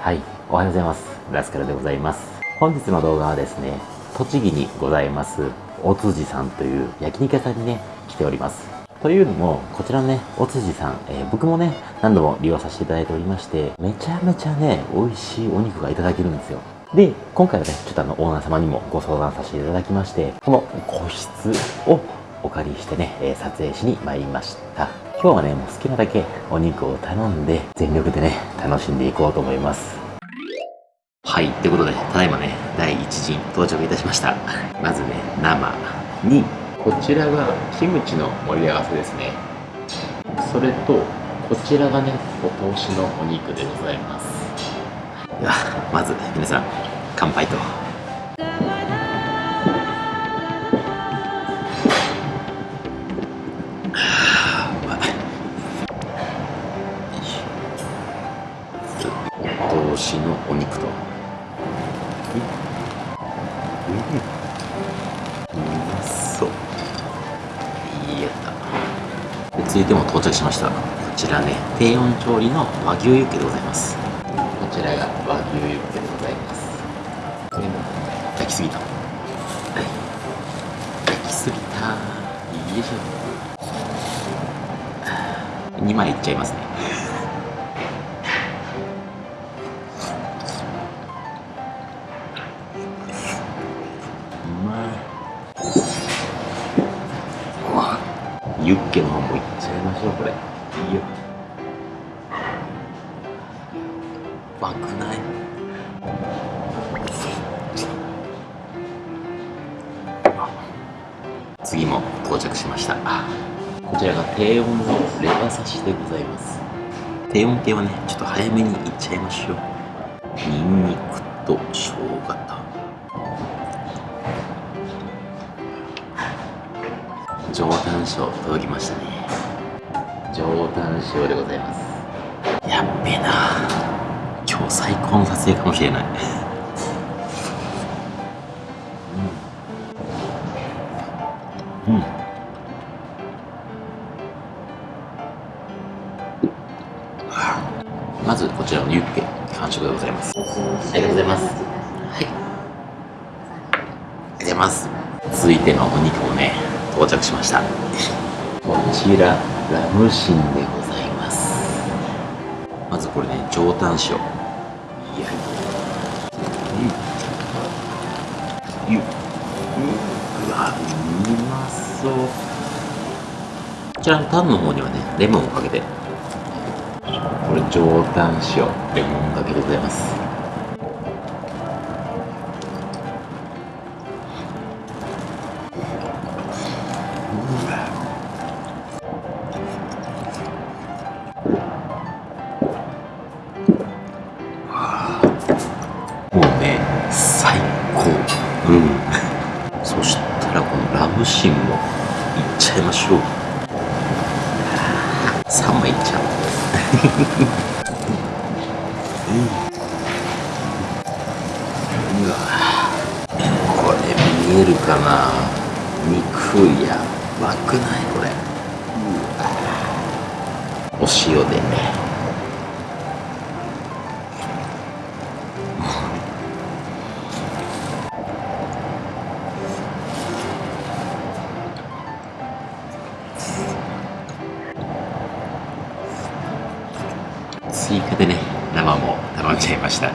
はい、おはようございます。ラスカルでございます。本日の動画はですね、栃木にございます、おつじさんという焼肉屋さんにね、来ております。というのも、こちらのね、おつじさん、えー、僕もね、何度も利用させていただいておりまして、めちゃめちゃね、美味しいお肉がいただけるんですよ。で、今回はね、ちょっとあの、オーナー様にもご相談させていただきまして、この個室をお借りしてね、え撮影しに参りました。今日はね、もう好きなだけお肉を頼んで、全力でね、楽しんでいこうと思います。はい、ということで、ただいまね、第1陣到着いたしました。まずね、生に、こちらがキムチの盛り合わせですね。それと、こちらがね、お通しのお肉でございます。では、まず皆さん、乾杯と。しのお肉と。うん。うまそういやった続いても到着しましたこちらね低温調理の和牛ユッケでございますこちらが和牛ユッケでございます焼きすぎた焼きすぎたよいしょ2枚いっちゃいますねバくない。次も到着しました。こちらが低温のレバ刺しでございます。低温系はねちょっと早めにいっちゃいましょう。ニンニクと生姜と上タン塩届きましたね。上タン塩でございます。やっべえな。今日最高の撮影かもしれない。うん、うん。まずこちらのユッケ完食でございます。ありがとうございます。はい。ありがとうございます。続いてのお肉もね到着しました。こちらラムシンでございます。まずこれね上タン塩そうこちらのタンの方にはねレモンをかけて。これ上タン塩レモンかけでございます。もうね最高。うんそしたらこのラムシンもいっちゃいましょう。3枚いっちゃ。ううわ。これ見えるかな。肉や。ばくない？これ。お塩で追加でね生も頼んじゃいました。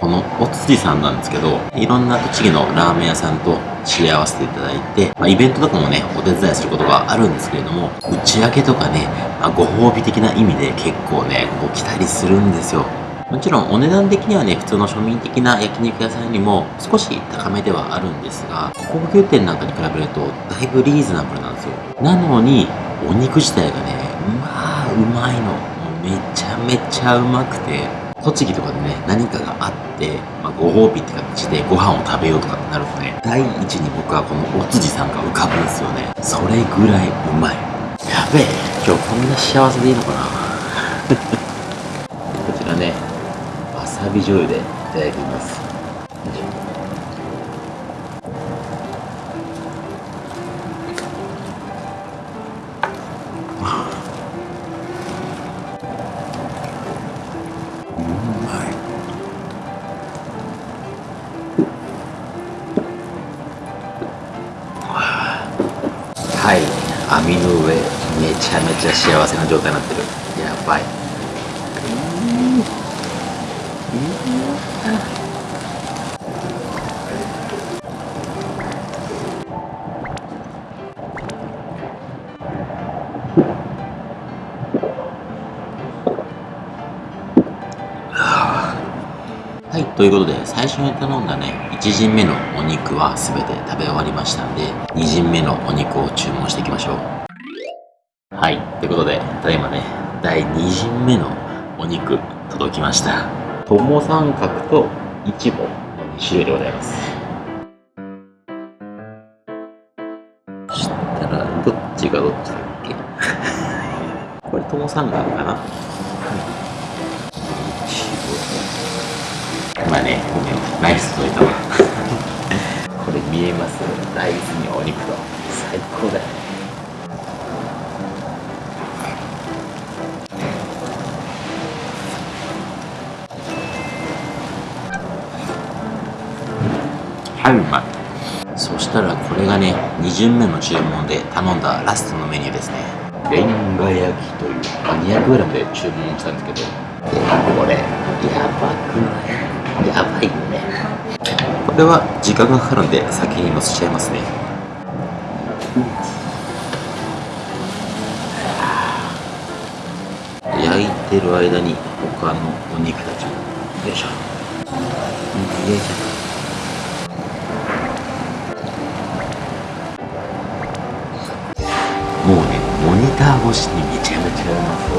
このおつじさんなんですけどいろんな栃木のラーメン屋さんと知り合わせていただいて、まあ、イベントとかもねお手伝いすることがあるんですけれども打ち上げとかね、まあ、ご褒美的な意味で結構ねこう来たりするんですよ。もちろんお値段的にはね、普通の庶民的な焼肉屋さんよりも少し高めではあるんですが、高級店なんかに比べるとだいぶリーズナブルなんですよ。なのに、お肉自体がね、まあ、うまいの。もうめちゃめちゃうまくて、栃木とかでね、何かがあって、まあ、ご褒美って形でご飯を食べようとかってなるとね、第一に僕はこのおつじさんが浮かぶんですよね。それぐらいうまい。やべえ、今日こんな幸せでいいのかな、旅醤油でいただきます。はい。網の上めちゃめちゃ幸せな状態になってる。はい、ということで、最初に頼んだね、1陣目のお肉は全て食べ終わりましたんで、2陣目のお肉を注文していきましょう。はい、ということで、ただいまね、第2陣目のお肉届きました。友三角とイチボの2種類でございます。そしたら、どっちがどっちだっけ？これ友三角かな？まあね、ナイス届いたわ。これ見えます？大豆にお肉と。最高だよね。はい、うまい。そしたらこれがね、2巡目の注文で頼んだラストのメニューですね。レンガ焼きという、まあ、200g で注文したんですけど、これ、やばくない？やばいよね。これは時間がかかるんで先に乗せちゃいますね。焼いてる間に他のお肉たちもよいしょよいしょター越しにめちゃめちゃうまそう。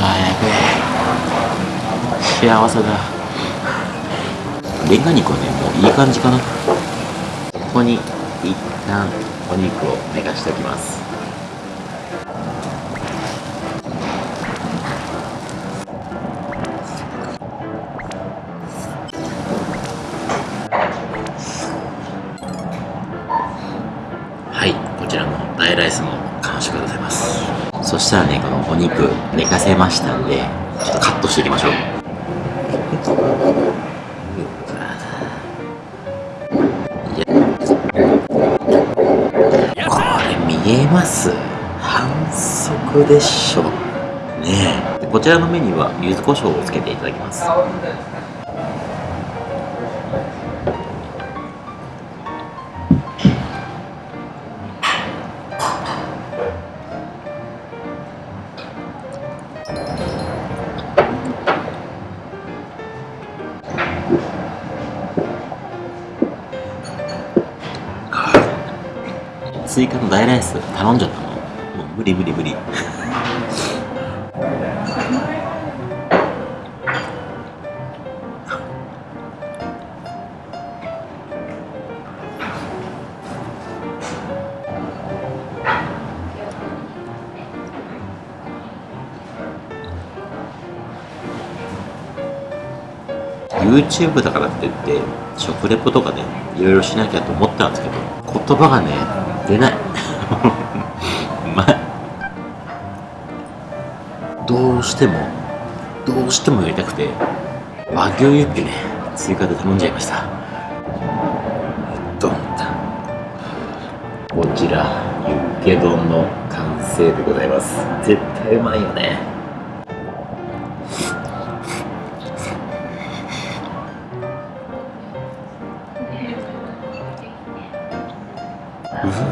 あーやべえ。幸せだ。レンガ肉はねもういい感じかな。ここに一旦お肉を寝かしておきます。はいこちらの大ライスも完食でございます。そしたらねこのお肉寝かせましたんでちょっとカットしていきましょう。ます。反則でしょねえ。こちらのメニューは柚子胡椒をつけていただきます。追加の大ライス頼んじゃったもんもう無理無理無理。YouTube だからって言って食レポとかねいろいろしなきゃと思ったんですけど言葉がね出ない。う まいどうしてもどうしてもやりたくて和牛ユッケね追加で頼んじゃいました。ドンタこちらユッケ丼の完成でございます。絶対うまいよね。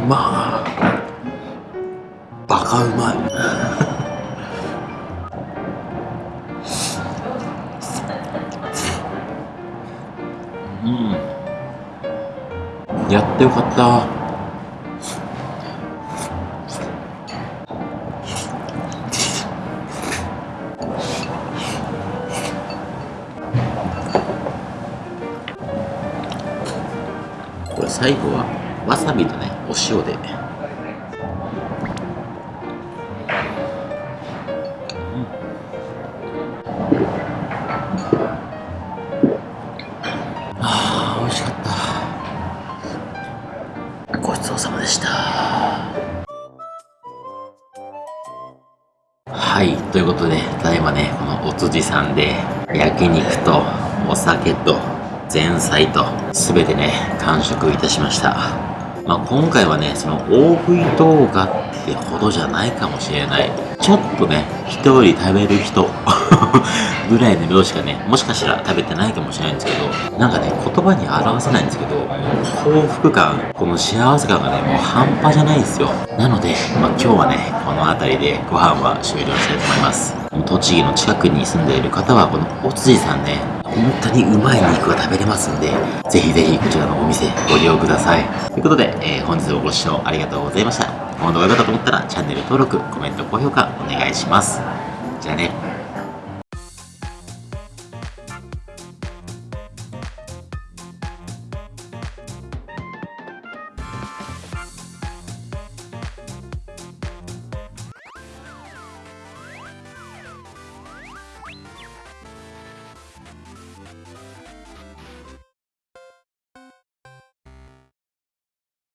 まーバカうまい。うん。やってよかった辻さんで、焼肉とお酒と前菜と、全てね、完食いたしました。まあ、今回はね、その大食い動画ってほどじゃないかもしれない。ちょっとね、人より食べる人 ぐらいの量しかね、もしかしたら食べてないかもしれないんですけど、なんかね、言葉に表せないんですけど、幸福感、この幸せ感がね、もう半端じゃないんですよ。なので、まあ、今日はね、この辺りでご飯は終了したいと思います。栃木の近くに住んでいる方は、このお辻さんね、本当にうまい肉が食べれますんで、ぜひぜひこちらのお店ご利用ください。ということで、えー本日もご視聴ありがとうございました。この動画が良かったと思ったらチャンネル登録、コメント、高評価お願いします。じゃあね。